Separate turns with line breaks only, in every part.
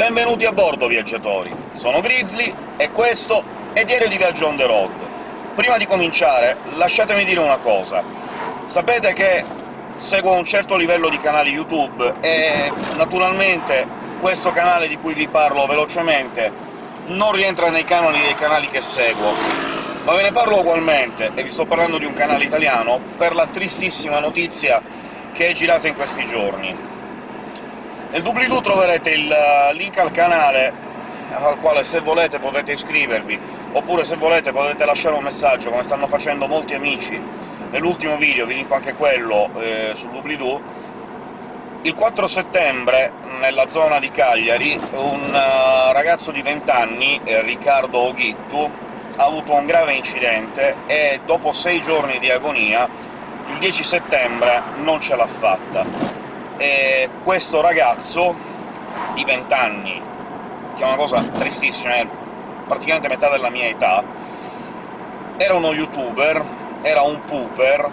Benvenuti a bordo, viaggiatori! Sono Grizzly, e questo è Diario di Viaggio on the road. Prima di cominciare, lasciatemi dire una cosa. Sapete che seguo un certo livello di canali YouTube, e naturalmente questo canale di cui vi parlo velocemente non rientra nei canoni dei canali che seguo, ma ve ne parlo ugualmente, e vi sto parlando di un canale italiano, per la tristissima notizia che è girata in questi giorni. Nel doobly-doo troverete il eh, link al canale, al quale se volete potete iscrivervi, oppure se volete potete lasciare un messaggio, come stanno facendo molti amici. Nell'ultimo video vi linko anche quello eh, sul doobly-doo. Il 4 settembre, nella zona di Cagliari, un uh, ragazzo di 20 anni, eh, Riccardo Oghittu, ha avuto un grave incidente e dopo sei giorni di agonia, il 10 settembre non ce l'ha fatta e questo ragazzo di 20 anni, che è una cosa tristissima, è praticamente metà della mia età, era uno youtuber, era un pooper,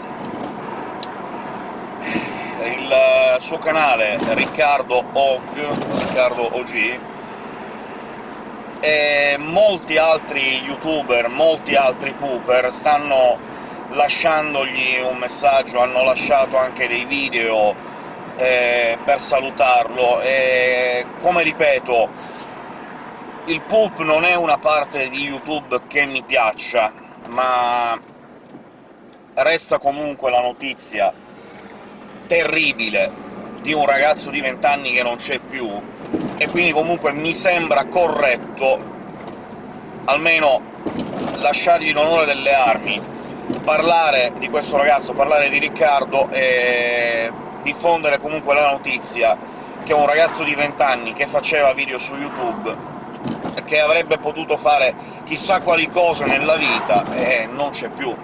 il suo canale Riccardo Og, Riccardo OG, e molti altri youtuber, molti altri pooper stanno lasciandogli un messaggio, hanno lasciato anche dei video eh, per salutarlo, e come ripeto, il poop non è una parte di YouTube che mi piaccia, ma resta comunque la notizia terribile di un ragazzo di 20 anni che non c'è più, e quindi comunque mi sembra corretto, almeno lasciargli l'onore delle armi, parlare di questo ragazzo, parlare di Riccardo, e diffondere comunque la notizia che un ragazzo di 20 anni che faceva video su YouTube, che avrebbe potuto fare chissà quali cose nella vita, e non c'è più.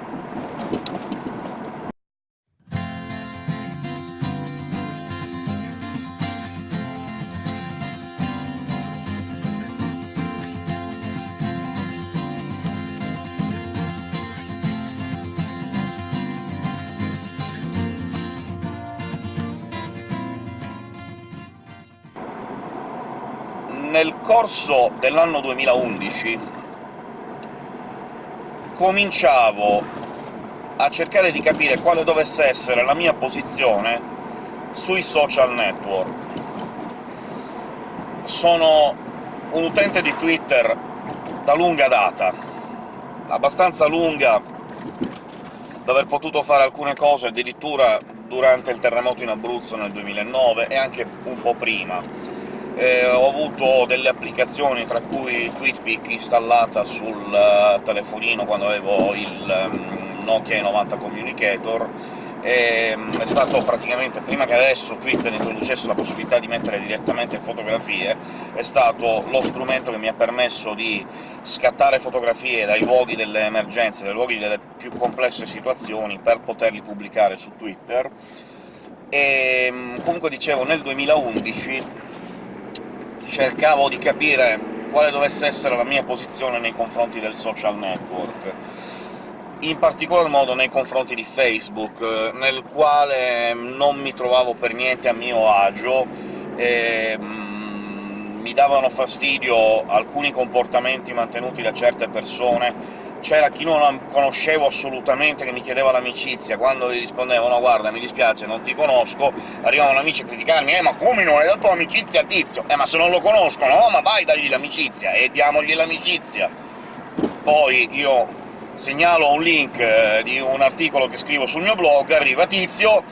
Nel corso dell'anno 2011 cominciavo a cercare di capire quale dovesse essere la mia posizione sui social network. Sono un utente di Twitter da lunga data, abbastanza lunga da aver potuto fare alcune cose addirittura durante il terremoto in Abruzzo nel 2009, e anche un po' prima eh, ho avuto delle applicazioni, tra cui TweetPic installata sul uh, telefonino quando avevo il um, Nokia 90 Communicator, e, um, è stato praticamente, prima che adesso Twitter introducesse la possibilità di mettere direttamente fotografie, è stato lo strumento che mi ha permesso di scattare fotografie dai luoghi delle emergenze, dai luoghi delle più complesse situazioni, per poterli pubblicare su Twitter. E um, comunque dicevo, nel 2011 cercavo di capire quale dovesse essere la mia posizione nei confronti del social network, in particolar modo nei confronti di Facebook, nel quale non mi trovavo per niente a mio agio, e, mm, mi davano fastidio alcuni comportamenti mantenuti da certe persone, c'era chi non conoscevo assolutamente che mi chiedeva l'amicizia, quando gli rispondevo «no, guarda, mi dispiace, non ti conosco», arrivavano amici a criticarmi «eh, ma come non hai dato l'amicizia a Tizio?» «eh, ma se non lo conosco, no, ma vai, dagli l'amicizia!» e diamogli l'amicizia. Poi io segnalo un link eh, di un articolo che scrivo sul mio blog, arriva Tizio,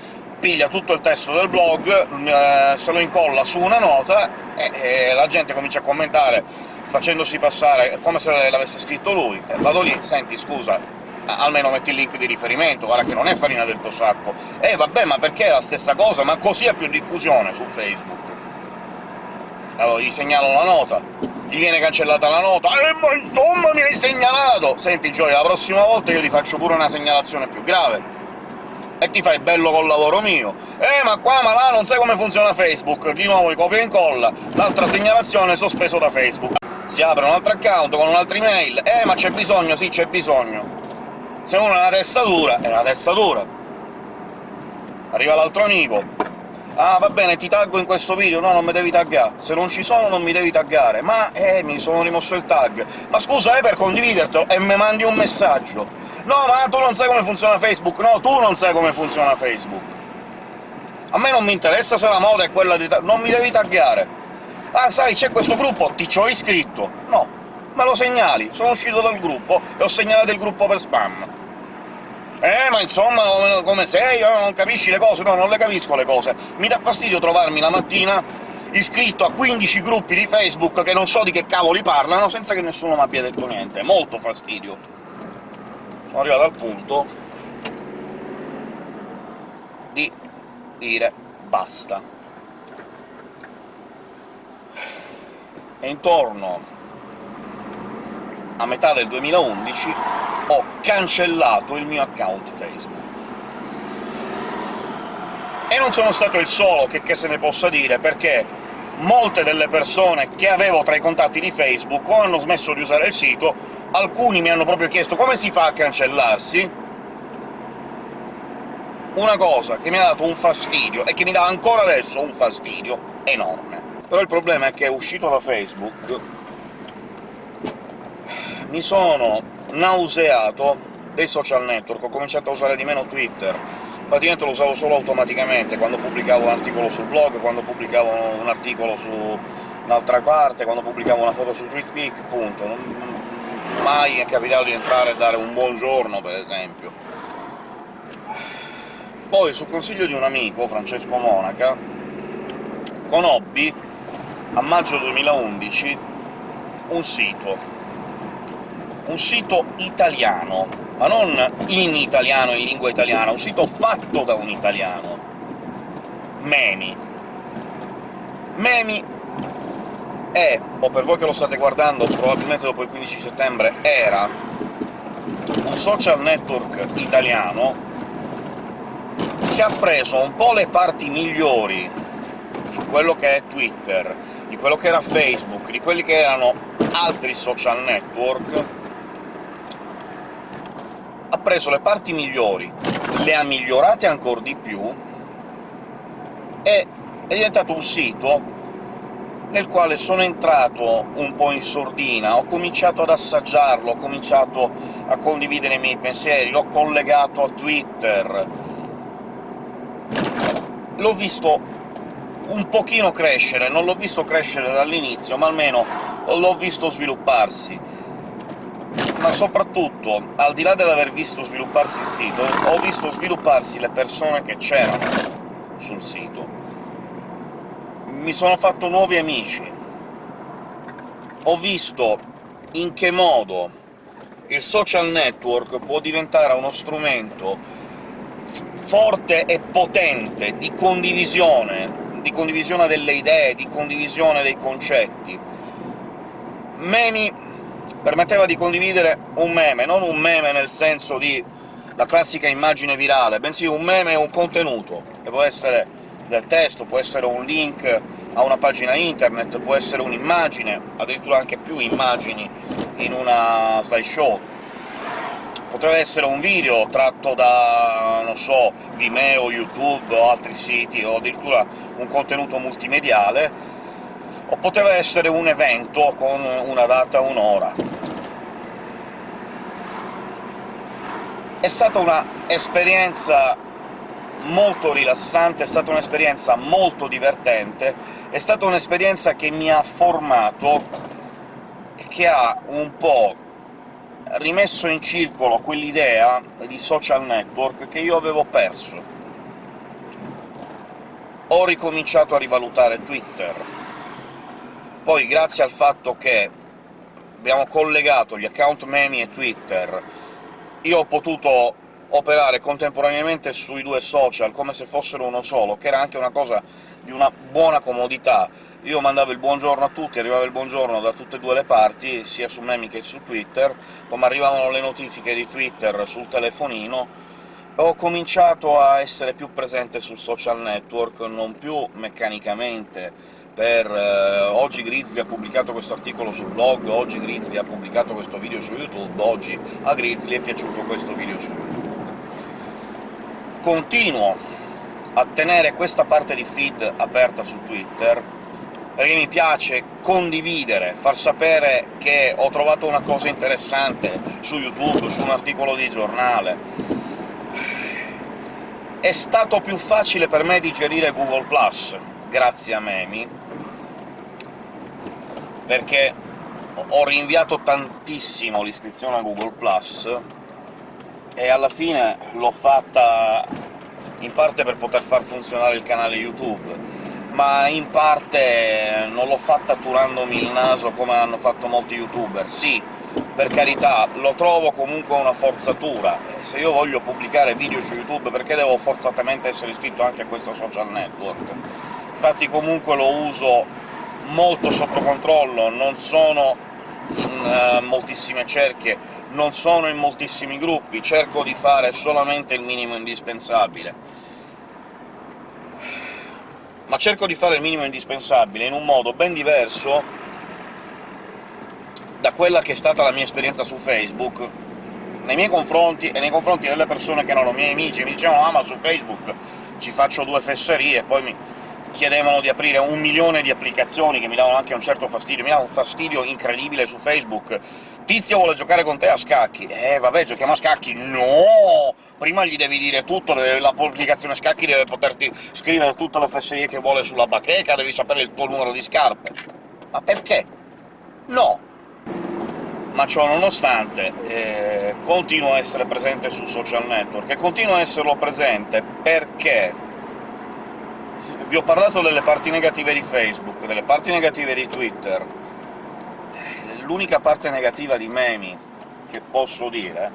piglia tutto il testo del blog, eh, se lo incolla su una nota, e, e la gente comincia a commentare facendosi passare come se l'avesse scritto lui. Eh, vado lì, senti, scusa, almeno metti il link di riferimento, guarda che non è farina del tuo sacco. Eh vabbè, ma perché è la stessa cosa? Ma così ha più diffusione su Facebook. Allora gli segnalo la nota, gli viene cancellata la nota, «Eh, ma insomma mi hai segnalato!» Senti Gioia, la prossima volta io ti faccio pure una segnalazione più grave e ti fai bello col lavoro mio. «Eh, ma qua, ma là, non sai come funziona Facebook!» Di nuovo copia e incolla, l'altra segnalazione sospeso da Facebook si apre un altro account con un'altra email, «Eh, ma c'è bisogno, sì, c'è bisogno!» Se uno è una testa dura, è una testa dura. Arriva l'altro amico, «Ah, va bene, ti taggo in questo video». «No, non mi devi taggare. Se non ci sono non mi devi taggare». «Ma, eh, mi sono rimosso il tag». «Ma scusa, è per condividertelo e mi mandi un messaggio». «No, ma tu non sai come funziona Facebook». «No, tu non sai come funziona Facebook». A me non mi interessa se la moda è quella di... non mi devi taggare. «Ah, sai, c'è questo gruppo, ti ci ho iscritto». No, me lo segnali. Sono uscito dal gruppo e ho segnalato il gruppo per spam. «Eh, ma insomma, come sei? Eh, non capisci le cose?» No, non le capisco le cose. Mi dà fastidio trovarmi la mattina iscritto a 15 gruppi di Facebook che non so di che cavoli parlano, senza che nessuno mi abbia detto niente. Molto fastidio. Sono arrivato al punto di dire basta. E intorno a metà del 2011 ho cancellato il mio account Facebook. E non sono stato il solo, che, che se ne possa dire, perché molte delle persone che avevo tra i contatti di Facebook o hanno smesso di usare il sito, alcuni mi hanno proprio chiesto come si fa a cancellarsi, una cosa che mi ha dato un fastidio, e che mi dà ancora adesso un fastidio enorme. Però il problema è che uscito da Facebook mi sono nauseato dei social network, ho cominciato a usare di meno Twitter, praticamente lo usavo solo automaticamente, quando pubblicavo un articolo sul blog, quando pubblicavo un articolo su un'altra parte, quando pubblicavo una foto su TweetPic, punto. Non, mai è capitato di entrare e dare un buongiorno, per esempio. Poi, su consiglio di un amico, Francesco Monaca, conobbi, a maggio 2011, un sito un sito italiano, ma non in italiano, in lingua italiana, un sito fatto da un italiano. Memi. Memi è, o per voi che lo state guardando, probabilmente dopo il 15 settembre, era un social network italiano che ha preso un po' le parti migliori di quello che è Twitter, di quello che era Facebook, di quelli che erano altri social network, ha preso le parti migliori, le ha migliorate ancora di più, e è diventato un sito nel quale sono entrato un po' in sordina, ho cominciato ad assaggiarlo, ho cominciato a condividere i miei pensieri, l'ho collegato a Twitter, l'ho visto un pochino crescere, non l'ho visto crescere dall'inizio, ma almeno l'ho visto svilupparsi ma soprattutto, al di là dell'aver visto svilupparsi il sito, ho visto svilupparsi le persone che c'erano sul sito. Mi sono fatto nuovi amici. Ho visto in che modo il social network può diventare uno strumento forte e potente di condivisione, di condivisione delle idee, di condivisione dei concetti. Memi permetteva di condividere un meme, non un meme nel senso di la classica immagine virale, bensì un meme e un contenuto, che può essere del testo, può essere un link a una pagina internet, può essere un'immagine, addirittura anche più immagini in una slideshow, poteva essere un video tratto da, non so, Vimeo, YouTube o altri siti, o addirittura un contenuto multimediale, o poteva essere un evento con una data, un'ora. È stata un'esperienza molto rilassante, è stata un'esperienza molto divertente, è stata un'esperienza che mi ha formato, che ha un po' rimesso in circolo quell'idea di social network che io avevo perso. Ho ricominciato a rivalutare Twitter, poi, grazie al fatto che abbiamo collegato gli account Memi e Twitter, io ho potuto operare contemporaneamente sui due social come se fossero uno solo, che era anche una cosa di una buona comodità. Io mandavo il buongiorno a tutti, arrivava il buongiorno da tutte e due le parti, sia su Memi che su Twitter, poi mi arrivavano le notifiche di Twitter sul telefonino, ho cominciato a essere più presente sul social network, non più meccanicamente, per eh, oggi Grizzly ha pubblicato questo articolo sul blog, oggi Grizzly ha pubblicato questo video su YouTube, oggi a Grizzly è piaciuto questo video su YouTube. Continuo a tenere questa parte di feed aperta su Twitter, perché mi piace condividere, far sapere che ho trovato una cosa interessante su YouTube, su un articolo di giornale. È stato più facile per me digerire Google+, grazie a Memi, perché ho rinviato tantissimo l'iscrizione a Google+, e alla fine l'ho fatta in parte per poter far funzionare il canale YouTube, ma in parte non l'ho fatta turandomi il naso come hanno fatto molti youtuber. Sì, per carità, lo trovo comunque una forzatura. Se io voglio pubblicare video su YouTube, perché devo forzatamente essere iscritto anche a questo social network? Infatti comunque lo uso molto sotto controllo, non sono in uh, moltissime cerchie, non sono in moltissimi gruppi, cerco di fare solamente il minimo indispensabile ma cerco di fare il minimo indispensabile in un modo ben diverso da quella che è stata la mia esperienza su Facebook, nei miei confronti e nei confronti delle persone che erano miei amici, mi dicevano «Ah, ma su Facebook ci faccio due fesserie», e poi mi chiedevano di aprire un milione di applicazioni che mi davano anche un certo fastidio, mi dava un fastidio incredibile su Facebook. «Tizio vuole giocare con te a scacchi!» «Eh, vabbè, giochiamo a scacchi!» «No! Prima gli devi dire tutto, l'applicazione scacchi deve poterti scrivere tutte le fesserie che vuole sulla bacheca, devi sapere il tuo numero di scarpe!» «Ma perché?» «No!» ma ciò nonostante eh, continuo a essere presente sul social network, e continuo a esserlo presente perché vi ho parlato delle parti negative di Facebook, delle parti negative di Twitter. L'unica parte negativa di Memi che posso dire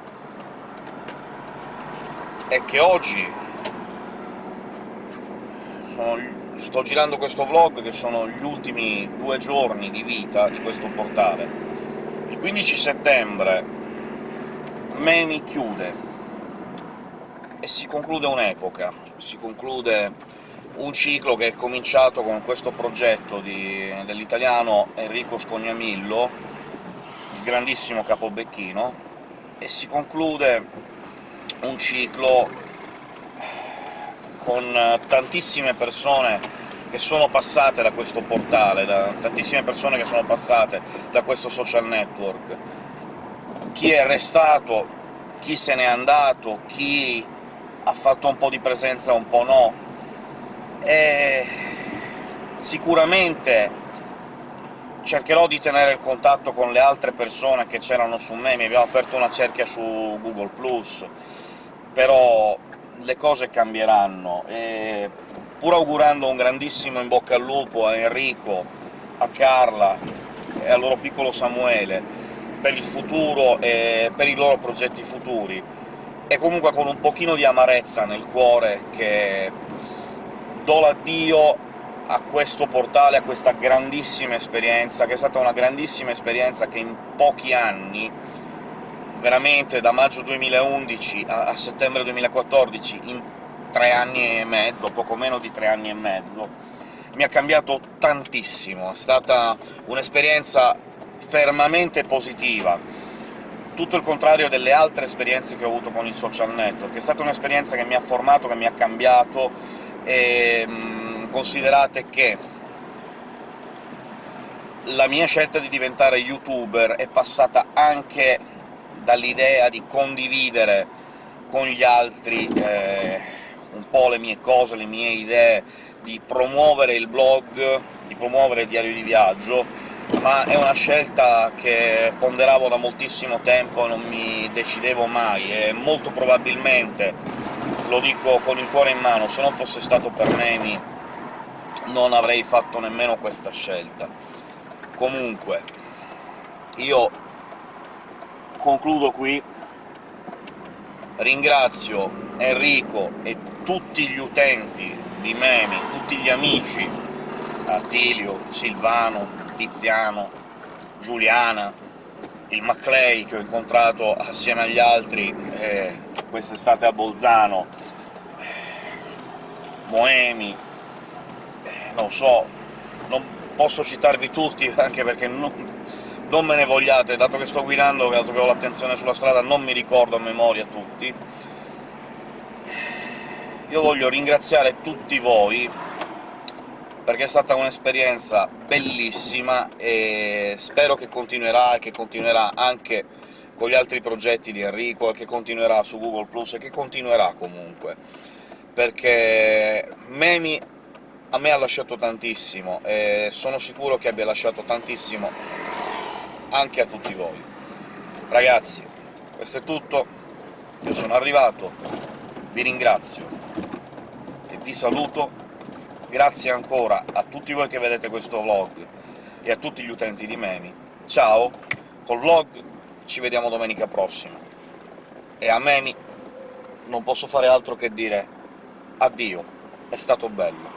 è che oggi sono, sto girando questo vlog, che sono gli ultimi due giorni di vita di questo portale. Il 15 settembre Memi chiude, e si conclude un'epoca, si conclude un ciclo che è cominciato con questo progetto dell'italiano Enrico Scognamillo, il grandissimo capobecchino, e si conclude un ciclo con tantissime persone che sono passate da questo portale, da tantissime persone che sono passate da questo social network. Chi è restato, chi se n'è andato, chi ha fatto un po' di presenza, un po' no, e sicuramente cercherò di tenere il contatto con le altre persone che c'erano su me, mi abbiamo aperto una cerchia su Google+, però le cose cambieranno, e pur augurando un grandissimo in bocca al lupo a Enrico, a Carla e al loro piccolo Samuele per il futuro e per i loro progetti futuri, e comunque con un pochino di amarezza nel cuore che do l'addio a questo portale, a questa grandissima esperienza, che è stata una grandissima esperienza che in pochi anni, veramente da maggio 2011 a, a settembre 2014, in tre anni e mezzo, poco meno di tre anni e mezzo, mi ha cambiato tantissimo, è stata un'esperienza fermamente positiva, tutto il contrario delle altre esperienze che ho avuto con i social network. È stata un'esperienza che mi ha formato, che mi ha cambiato, e mh, considerate che la mia scelta di diventare youtuber è passata anche dall'idea di condividere con gli altri eh, un po' le mie cose, le mie idee, di promuovere il blog, di promuovere il diario di viaggio, ma è una scelta che ponderavo da moltissimo tempo e non mi decidevo mai, e molto probabilmente lo dico con il cuore in mano, se non fosse stato per Nemi non avrei fatto nemmeno questa scelta. Comunque, io concludo qui, ringrazio Enrico e tutti gli utenti di Memi, tutti gli amici, Attilio, Silvano, Tiziano, Giuliana, il Maclay che ho incontrato assieme agli altri eh, quest'estate a Bolzano, Moemi, non so, non posso citarvi tutti, anche perché non, non me ne vogliate, dato che sto guidando, dato che ho l'attenzione sulla strada, non mi ricordo a memoria tutti. io voglio ringraziare tutti voi, perché è stata un'esperienza bellissima, e spero che continuerà, e che continuerà anche con gli altri progetti di Enrico, e che continuerà su Google+, e che continuerà comunque, perché Memi a me ha lasciato tantissimo, e sono sicuro che abbia lasciato tantissimo anche a tutti voi. Ragazzi, questo è tutto, io sono arrivato, vi ringrazio e vi saluto, grazie ancora a tutti voi che vedete questo vlog e a tutti gli utenti di Memi. Ciao, col vlog ci vediamo domenica prossima. E a Memi non posso fare altro che dire addio, è stato bello.